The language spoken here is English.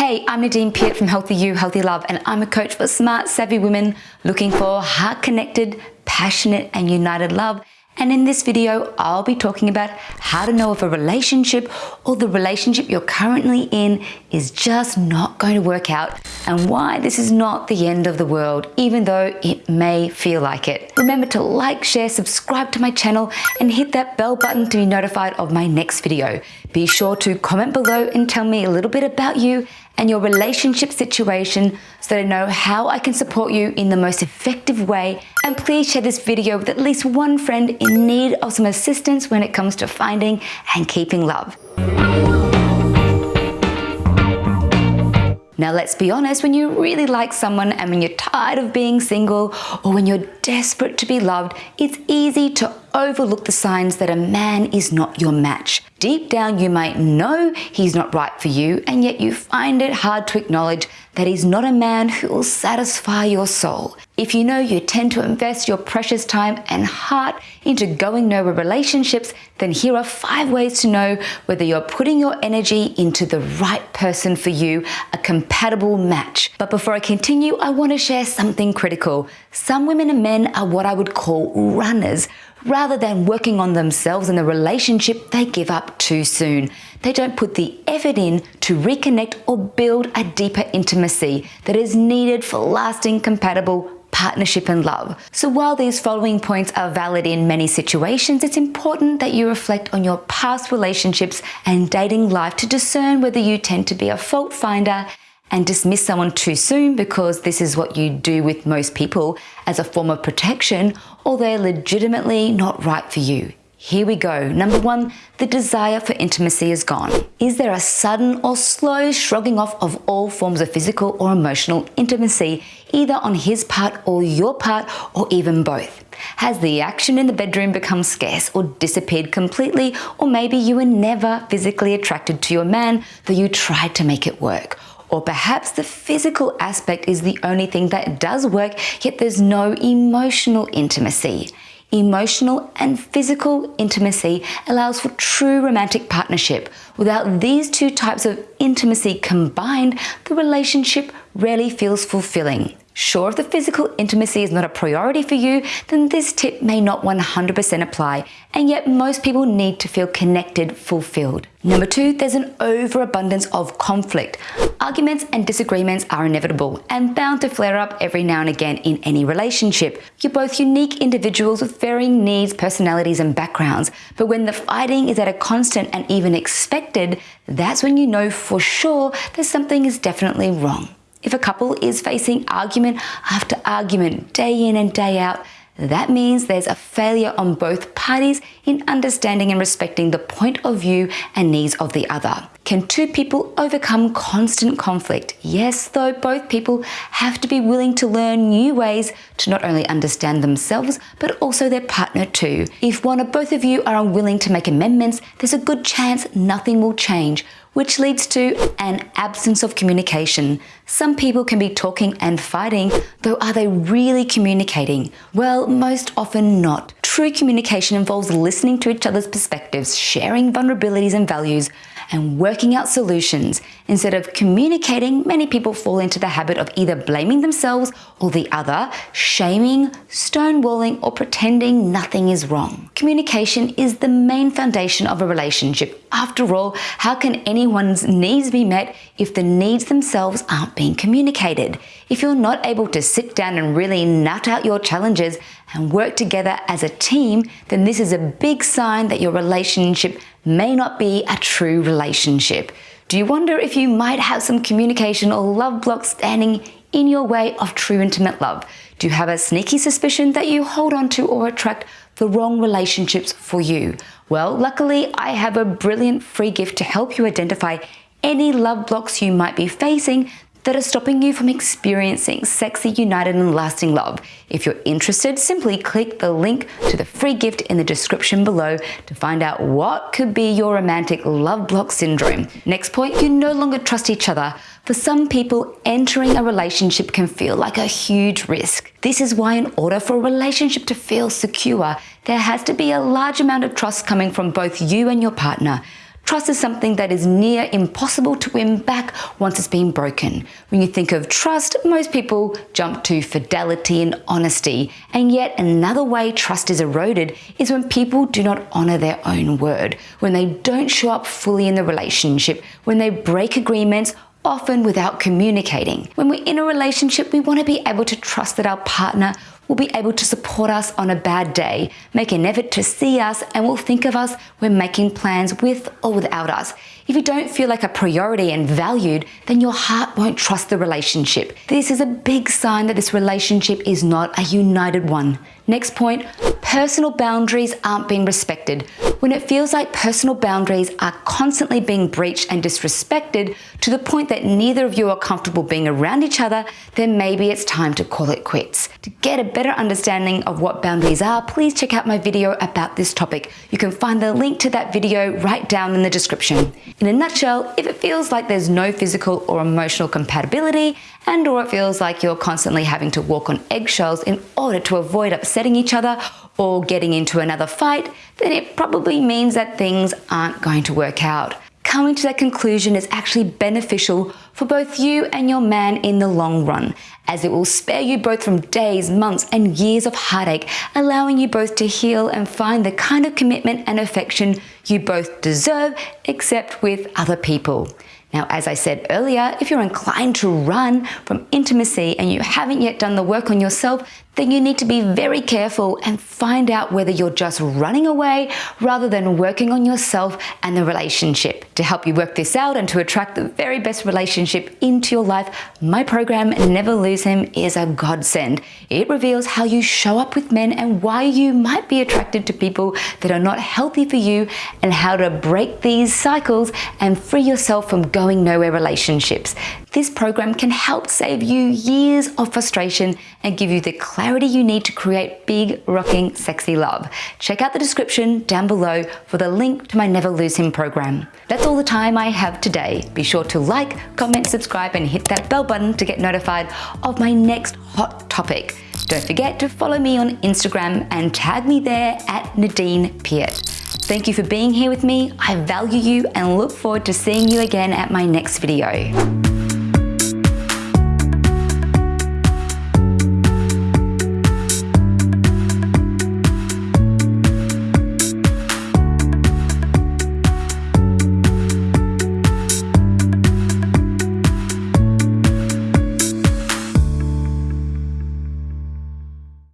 Hey, I'm Nadine Piat from Healthy You, Healthy Love, and I'm a coach for smart, savvy women looking for heart-connected, passionate, and united love and in this video, I'll be talking about how to know if a relationship or the relationship you're currently in is just not going to work out and why this is not the end of the world, even though it may feel like it. Remember to like, share, subscribe to my channel and hit that bell button to be notified of my next video. Be sure to comment below and tell me a little bit about you and your relationship situation so that I know how I can support you in the most effective way. And please share this video with at least one friend in need of some assistance when it comes to finding and keeping love. Now let's be honest, when you really like someone and when you're tired of being single or when you're desperate to be loved, it's easy to overlook the signs that a man is not your match. Deep down, you might know he's not right for you, and yet you find it hard to acknowledge that he's not a man who will satisfy your soul. If you know you tend to invest your precious time and heart into going nowhere relationships, then here are five ways to know whether you're putting your energy into the right person for you, a compatible match. But before I continue, I want to share something critical. Some women and men are what I would call runners Rather than working on themselves and the relationship, they give up too soon. They don't put the effort in to reconnect or build a deeper intimacy that is needed for lasting, compatible partnership and love. So while these following points are valid in many situations, it's important that you reflect on your past relationships and dating life to discern whether you tend to be a fault finder and dismiss someone too soon because this is what you do with most people as a form of protection or they're legitimately not right for you. Here we go. Number one, the desire for intimacy is gone. Is there a sudden or slow shrugging off of all forms of physical or emotional intimacy, either on his part or your part, or even both? Has the action in the bedroom become scarce or disappeared completely, or maybe you were never physically attracted to your man, though you tried to make it work? Or perhaps the physical aspect is the only thing that does work, yet there's no emotional intimacy. Emotional and physical intimacy allows for true romantic partnership. Without these two types of intimacy combined, the relationship rarely feels fulfilling. Sure, if the physical intimacy is not a priority for you, then this tip may not 100% apply, and yet most people need to feel connected, fulfilled. Number two, there's an overabundance of conflict. Arguments and disagreements are inevitable and bound to flare up every now and again in any relationship. You're both unique individuals with varying needs, personalities, and backgrounds, but when the fighting is at a constant and even expected, that's when you know for sure that something is definitely wrong. If a couple is facing argument after argument day in and day out, that means there's a failure on both parties in understanding and respecting the point of view and needs of the other. Can two people overcome constant conflict? Yes, though both people have to be willing to learn new ways to not only understand themselves, but also their partner too. If one or both of you are unwilling to make amendments, there's a good chance nothing will change which leads to an absence of communication. Some people can be talking and fighting, though are they really communicating? Well, most often not. True communication involves listening to each other's perspectives, sharing vulnerabilities and values, and working out solutions. Instead of communicating, many people fall into the habit of either blaming themselves or the other, shaming, stonewalling, or pretending nothing is wrong. Communication is the main foundation of a relationship. After all, how can anyone's needs be met if the needs themselves aren't being communicated? If you're not able to sit down and really nut out your challenges and work together as a team, then this is a big sign that your relationship may not be a true relationship. Do you wonder if you might have some communication or love blocks standing in your way of true intimate love? Do you have a sneaky suspicion that you hold on to or attract the wrong relationships for you? Well, luckily, I have a brilliant free gift to help you identify any love blocks you might be facing that are stopping you from experiencing sexy, united, and lasting love. If you're interested, simply click the link to the free gift in the description below to find out what could be your romantic love block syndrome. Next point, you no longer trust each other. For some people, entering a relationship can feel like a huge risk. This is why in order for a relationship to feel secure, there has to be a large amount of trust coming from both you and your partner. Trust is something that is near impossible to win back once it's been broken. When you think of trust, most people jump to fidelity and honesty. And yet another way trust is eroded is when people do not honor their own word, when they don't show up fully in the relationship, when they break agreements often without communicating. When we're in a relationship, we want to be able to trust that our partner will be able to support us on a bad day, make an effort to see us, and will think of us when making plans with or without us. If you don't feel like a priority and valued, then your heart won't trust the relationship. This is a big sign that this relationship is not a united one. Next point, personal boundaries aren't being respected. When it feels like personal boundaries are constantly being breached and disrespected to the point that neither of you are comfortable being around each other, then maybe it's time to call it quits. To get a better understanding of what boundaries are, please check out my video about this topic. You can find the link to that video right down in the description. In a nutshell, if it feels like there's no physical or emotional compatibility and or it feels like you're constantly having to walk on eggshells in order to avoid upsetting each other or getting into another fight, then it probably means that things aren't going to work out. Coming to that conclusion is actually beneficial for both you and your man in the long run, as it will spare you both from days, months, and years of heartache, allowing you both to heal and find the kind of commitment and affection you both deserve, except with other people. Now, as I said earlier, if you're inclined to run from intimacy and you haven't yet done the work on yourself, then you need to be very careful and find out whether you're just running away rather than working on yourself and the relationship. To help you work this out and to attract the very best relationship into your life, my program, Never Lose Him, is a godsend. It reveals how you show up with men and why you might be attracted to people that are not healthy for you and how to break these cycles and free yourself from going nowhere relationships. This program can help save you years of frustration and give you the clarity you need to create big, rocking, sexy love. Check out the description down below for the link to my Never Lose Him program. That's all the time I have today. Be sure to like, comment, subscribe, and hit that bell button to get notified of my next hot topic. Don't forget to follow me on Instagram and tag me there at Nadine Piat. Thank you for being here with me. I value you and look forward to seeing you again at my next video.